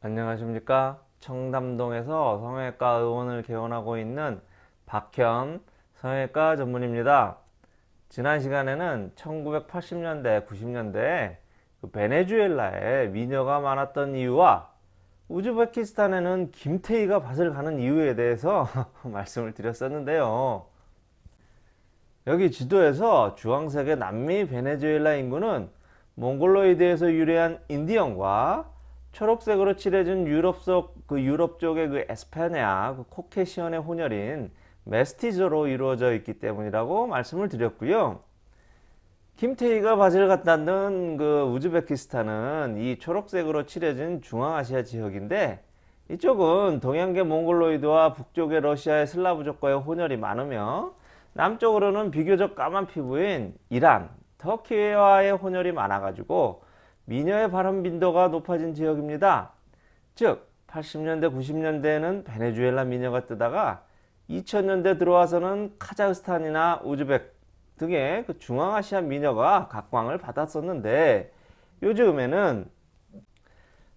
안녕하십니까? 청담동에서 성형외과 의원을 개원하고 있는 박현 성형외과 전문입니다. 지난 시간에는 1980년대 90년대에 그 베네수엘라에 미녀가 많았던 이유와 우즈베키스탄에는 김태희가 밭을 가는 이유에 대해서 말씀을 드렸었는데요. 여기 지도에서 주황색의 남미 베네수엘라 인구는 몽골로이드에서 유래한 인디언과 초록색으로 칠해진 유럽 속그 유럽 쪽의 그 에스파냐 그 코케시언의 혼혈인 메스티저로 이루어져 있기 때문이라고 말씀을 드렸고요. 김태희가 바지를 갖다는 그 우즈베키스탄은 이 초록색으로 칠해진 중앙아시아 지역인데 이쪽은 동양계 몽골로이드와 북쪽의 러시아의 슬라브족과의 혼혈이 많으며 남쪽으로는 비교적 까만 피부인 이란, 터키와의 혼혈이 많아가지고 미녀의 발음 빈도가 높아진 지역입니다. 즉 80년대 90년대에는 베네수엘라 미녀가 뜨다가 2000년대 들어와서는 카자흐스탄이나 우즈벡 등의 그 중앙아시아 미녀가 각광을 받았었는데 요즘에는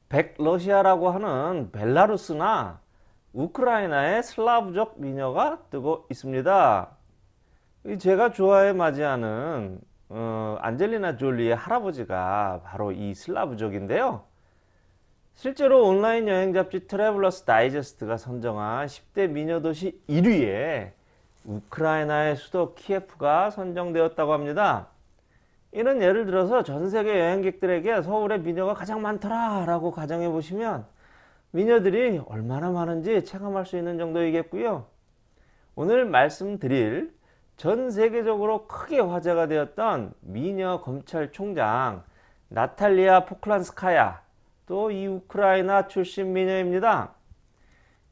백러시아라고 하는 벨라루스나 우크라이나의 슬라브족 미녀가 뜨고 있습니다. 제가 좋아해 마지않는 어, 안젤리나 졸리의 할아버지가 바로 이 슬라브족인데요. 실제로 온라인 여행 잡지 Traveler's Digest가 선정한 10대 미녀도시 1위에 우크라이나의 수도 키예프가 선정되었다고 합니다. 이는 예를 들어서 전세계 여행객들에게 서울의 미녀가 가장 많더라 라고 가정해 보시면 미녀들이 얼마나 많은지 체감할 수 있는 정도이겠고요. 오늘 말씀드릴 전 세계적으로 크게 화제가 되었던 미녀 검찰총장 나탈리아 포클란스카야 또 이 우크라이나 출신 미녀입니다.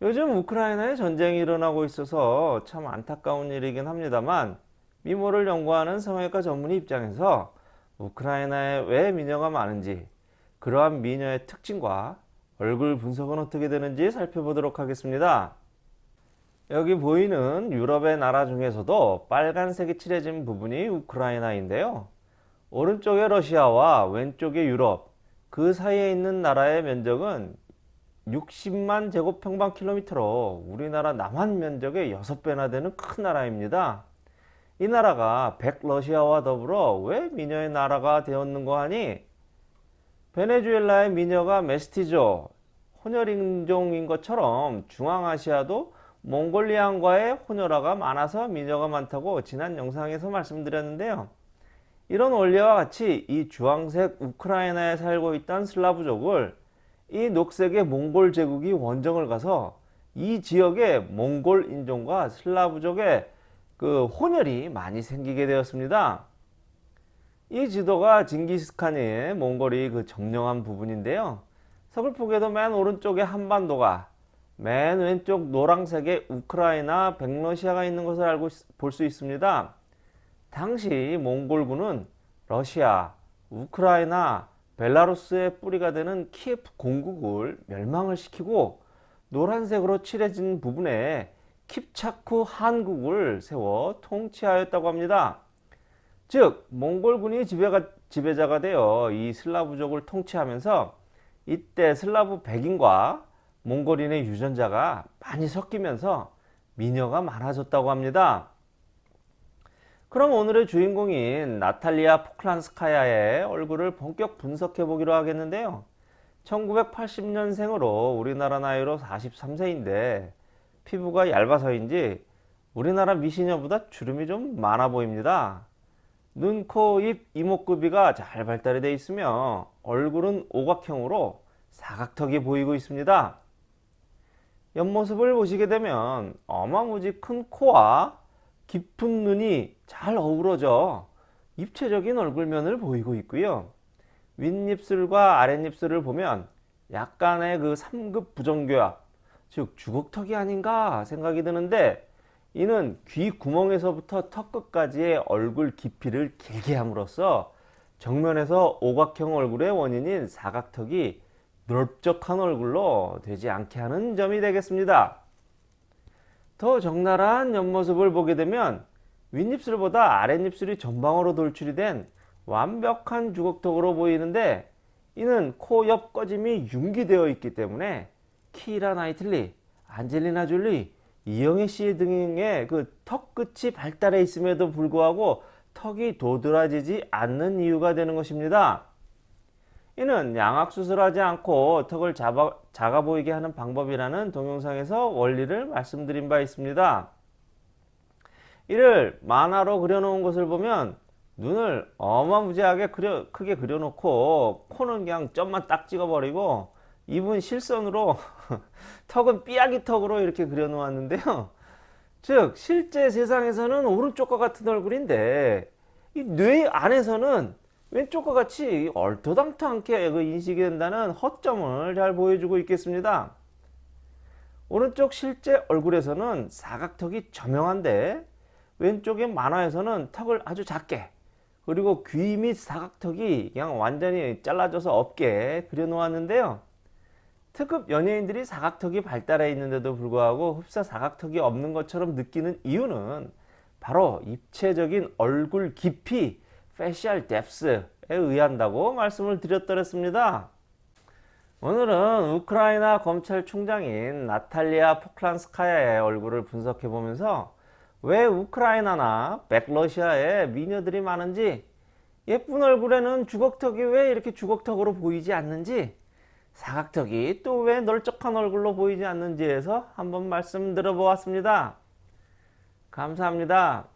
요즘 우크라이나에 전쟁이 일어나고 있어서 참 안타까운 일이긴 합니다만 미모를 연구하는 성형외과 전문의 입장에서 우크라이나에 왜 미녀가 많은지 그러한 미녀의 특징과 얼굴 분석은 어떻게 되는지 살펴보도록 하겠습니다. 여기 보이는 유럽의 나라 중에서도 빨간색이 칠해진 부분이 우크라이나인데요. 오른쪽에 러시아와 왼쪽에 유럽 그 사이에 있는 나라의 면적은 60만 제곱평방킬로미터로 우리나라 남한 면적의 6배나 되는 큰 나라입니다. 이 나라가 백러시아와 더불어 왜 미녀의 나라가 되었는고 하니 베네수엘라의 미녀가 메스티조 혼혈인종인 것처럼 중앙아시아도 몽골리안과의 혼혈화가 많아서 미녀가 많다고 지난 영상에서 말씀드렸는데요. 이런 원리와 같이 이 주황색 우크라이나에 살고 있던 슬라브족을 이 녹색의 몽골 제국이 원정을 가서 이 지역의 몽골 인종과 슬라브족의 그 혼혈이 많이 생기게 되었습니다. 이 지도가 징기스칸의 몽골이 그 점령한 부분인데요. 서글프게도 맨 오른쪽에 한반도가 맨 왼쪽 노란색에 우크라이나 백러시아가 있는 것을 알고 볼 수 있습니다. 당시 몽골군은 러시아, 우크라이나, 벨라루스의 뿌리가 되는 키예프 공국을 멸망을 시키고 노란색으로 칠해진 부분에 킵차쿠 한국을 세워 통치하였다고 합니다. 즉 몽골군이 지배가, 지배자가 되어 이 슬라브족을 통치하면서 이때 슬라브 백인과 몽골인의 유전자가 많이 섞이면서 미녀가 많아졌다고 합니다. 그럼 오늘의 주인공인 나탈리아 포클란스카야의 얼굴을 본격 분석해 보기로 하겠는데요. 1980년생으로 우리나라 나이로 43세인데 피부가 얇아서인지 우리나라 미시녀보다 주름이 좀 많아 보입니다. 눈, 코, 입, 이목구비가 잘 발달이 되어 있으며 얼굴은 오각형으로 사각턱이 보이고 있습니다. 옆모습을 보시게 되면 어마무지 큰 코와 깊은 눈이 잘 어우러져 입체적인 얼굴면을 보이고 있고요. 윗입술과 아랫입술을 보면 약간의 그 3급 부정교합, 즉 주걱턱이 아닌가 생각이 드는데 이는 귀 구멍에서부터 턱 끝까지의 얼굴 깊이를 길게 함으로써 정면에서 오각형 얼굴의 원인인 사각턱이 넓적한 얼굴로 되지 않게 하는 점이 되겠습니다. 더 적나라한 옆모습을 보게 되면 윗입술보다 아랫입술이 전방으로 돌출이 된 완벽한 주걱턱으로 보이는데 이는 코 옆 꺼짐이 융기되어 있기 때문에 키라 나이틀리, 안젤리나 졸리, 이영애 씨 등의 그 턱 끝이 발달해 있음에도 불구하고 턱이 도드라지지 않는 이유가 되는 것입니다. 이는 양악 수술하지 않고 턱을 잡아, 작아 보이게 하는 방법이라는 동영상에서 원리를 말씀드린 바 있습니다. 이를 만화로 그려놓은 것을 보면 눈을 어마무지하게 그려, 크게 그려놓고 코는 그냥 점만 딱 찍어버리고 입은 실선으로 턱은 삐약이 턱으로 이렇게 그려놓았는데요. 즉 실제 세상에서는 오른쪽과 같은 얼굴인데 이뇌 안에서는 왼쪽과 같이 얼토당토않게 그 인식이 된다는 허점을 잘 보여주고 있겠습니다. 오른쪽 실제 얼굴에서는 사각턱이 저명한데 왼쪽의 만화에서는 턱을 아주 작게 그리고 귀 및 사각턱이 그냥 완전히 잘라져서 없게 그려놓았는데요. 특급 연예인들이 사각턱이 발달해 있는데도 불구하고 흡사 사각턱이 없는 것처럼 느끼는 이유는 바로 입체적인 얼굴 깊이 facial depth에 의한다고 말씀을 드렸더랬습니다. 오늘은 우크라이나 검찰총장인 나탈리아 포클란스카야의 얼굴을 분석해 보면서 왜 우크라이나나 백러시아에 미녀들이 많은지 예쁜 얼굴에는 주걱턱이 왜 이렇게 주걱턱으로 보이지 않는지 사각턱이 또 왜 널쩍한 얼굴로 보이지 않는지에서 한번 말씀 들어보았습니다. 감사합니다.